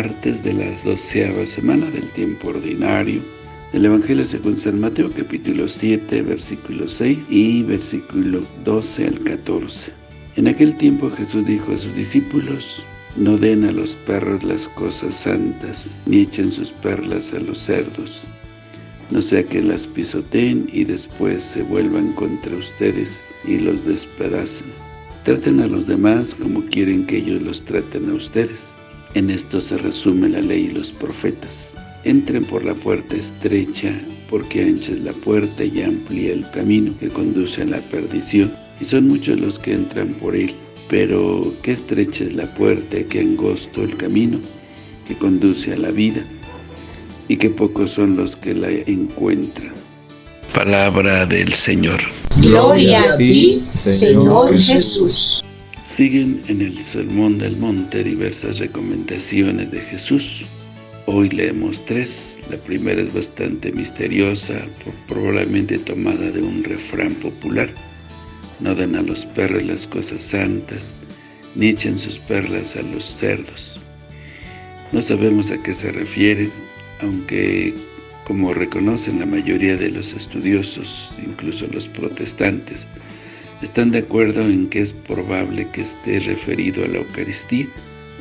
martes de la doceava semana del tiempo ordinario del Evangelio según San Mateo, capítulo 7, versículo 6 y versículo 12 al 14. En aquel tiempo Jesús dijo a sus discípulos, no den a los perros las cosas santas, ni echen sus perlas a los cerdos, no sea que las pisoteen y después se vuelvan contra ustedes y los despedacen. Traten a los demás como quieren que ellos los traten a ustedes. En esto se resume la ley y los profetas. Entren por la puerta estrecha, porque ancha es la puerta y amplia el camino que conduce a la perdición, y son muchos los que entran por él. Pero qué estrecha es la puerta y qué angosto el camino que conduce a la vida, y qué pocos son los que la encuentran. Palabra del Señor. Gloria a ti, Señor Jesús. Siguen en el Sermón del Monte diversas recomendaciones de Jesús. Hoy leemos tres. La primera es bastante misteriosa, probablemente tomada de un refrán popular. No den a los perros las cosas santas, ni echen sus perlas a los cerdos. No sabemos a qué se refiere, aunque como reconocen la mayoría de los estudiosos, incluso los protestantes, están de acuerdo en que es probable que esté referido a la Eucaristía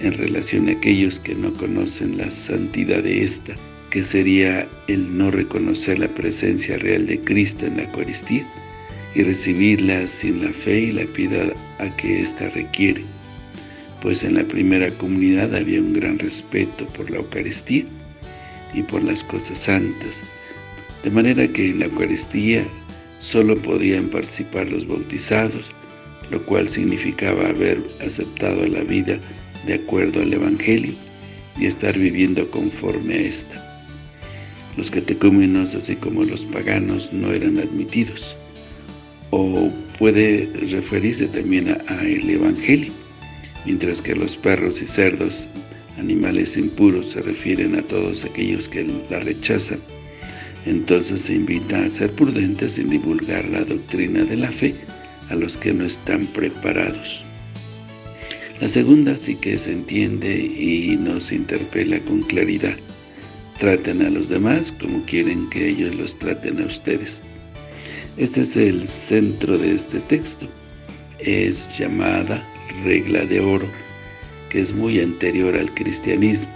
en relación a aquellos que no conocen la santidad de esta, que sería el no reconocer la presencia real de Cristo en la Eucaristía y recibirla sin la fe y la piedad a que ésta requiere, pues en la primera comunidad había un gran respeto por la Eucaristía, y por las cosas santas, de manera que en la Eucaristía solo podían participar los bautizados, lo cual significaba haber aceptado la vida de acuerdo al Evangelio y estar viviendo conforme a esta. Los catecúmenos, así como los paganos, no eran admitidos. O puede referirse también a, el Evangelio, mientras que los perros y cerdos animales impuros se refieren a todos aquellos que la rechazan. Entonces se invita a ser prudentes en divulgar la doctrina de la fe a los que no están preparados. La segunda sí que se entiende y nos interpela con claridad. Traten a los demás como quieren que ellos los traten a ustedes. Este es el centro de este texto. Es llamada regla de oro que es muy anterior al cristianismo.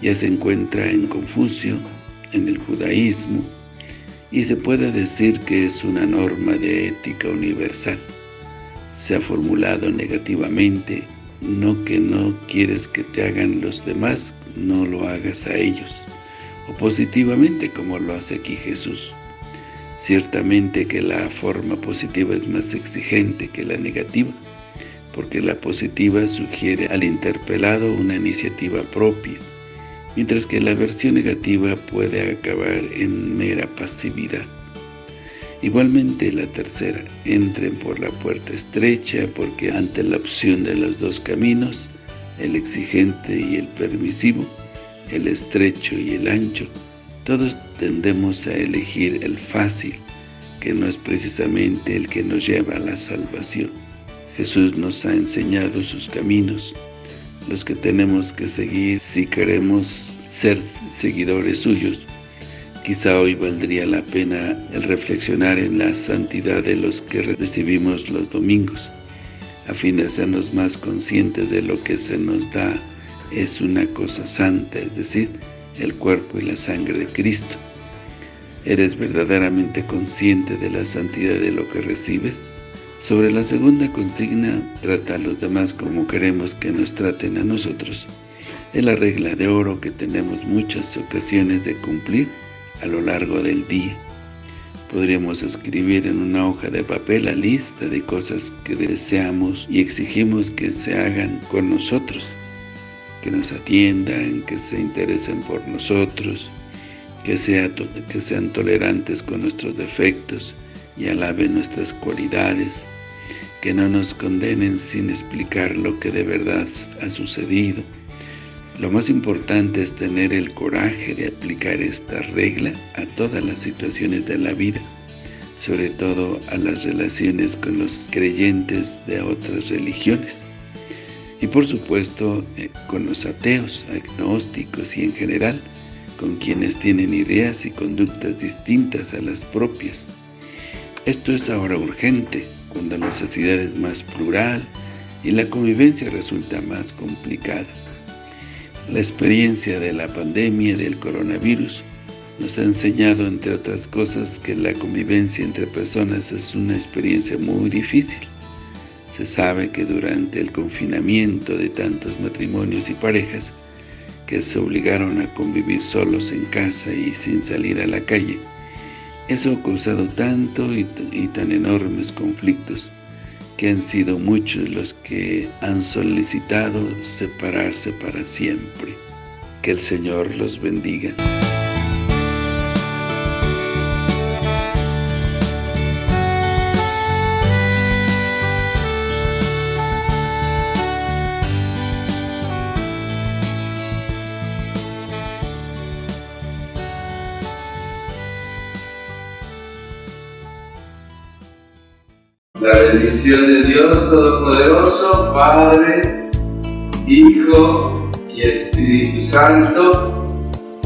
Ya se encuentra en Confucio, en el judaísmo, y se puede decir que es una norma de ética universal. Se ha formulado negativamente, no que no quieres que te hagan los demás, no lo hagas a ellos, o positivamente como lo hace aquí Jesús. Ciertamente que la forma positiva es más exigente que la negativa, porque la positiva sugiere al interpelado una iniciativa propia, mientras que la versión negativa puede acabar en mera pasividad. Igualmente la tercera, entren por la puerta estrecha, porque ante la opción de los dos caminos, el exigente y el permisivo, el estrecho y el ancho, todos tendemos a elegir el fácil, que no es precisamente el que nos lleva a la salvación. Jesús nos ha enseñado sus caminos, los que tenemos que seguir si queremos ser seguidores suyos. Quizá hoy valdría la pena el reflexionar en la santidad de los que recibimos los domingos, a fin de hacernos más conscientes de lo que se nos da es una cosa santa, es decir, el cuerpo y la sangre de Cristo. ¿Eres verdaderamente consciente de la santidad de lo que recibes? Sobre la segunda consigna, trata a los demás como queremos que nos traten a nosotros. Es la regla de oro que tenemos muchas ocasiones de cumplir a lo largo del día. Podríamos escribir en una hoja de papel la lista de cosas que deseamos y exigimos que se hagan con nosotros, que nos atiendan, que se interesen por nosotros, que, que sean tolerantes con nuestros defectos y alaben nuestras cualidades, que no nos condenen sin explicar lo que de verdad ha sucedido. Lo más importante es tener el coraje de aplicar esta regla a todas las situaciones de la vida, sobre todo a las relaciones con los creyentes de otras religiones. Y por supuesto eh, con los ateos, agnósticos y en general, con quienes tienen ideas y conductas distintas a las propias. Esto es ahora urgente, cuando la sociedad es más plural y la convivencia resulta más complicada. La experiencia de la pandemia del coronavirus nos ha enseñado, entre otras cosas, que la convivencia entre personas es una experiencia muy difícil. Se sabe que durante el confinamiento de tantos matrimonios y parejas que se obligaron a convivir solos en casa y sin salir a la calle, eso ha causado tanto y, tan enormes conflictos que han sido muchos los que han solicitado separarse para siempre. Que el Señor los bendiga. La bendición de Dios Todopoderoso, Padre, Hijo y Espíritu Santo,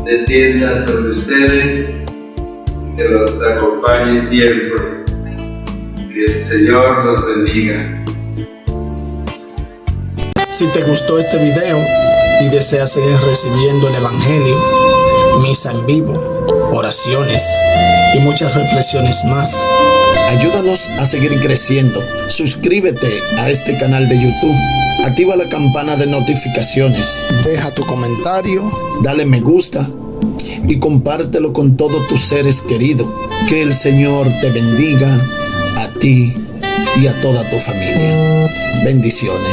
descienda sobre ustedes, que los acompañe siempre. Que el Señor los bendiga. Si te gustó este video y deseas seguir recibiendo el Evangelio, misa en vivo, oraciones y muchas reflexiones más, Ayúdanos a seguir creciendo. Suscríbete a este canal de YouTube. Activa la campana de notificaciones. Deja tu comentario. Dale me gusta. Y compártelo con todos tus seres queridos. Que el Señor te bendiga a ti y a toda tu familia. Bendiciones.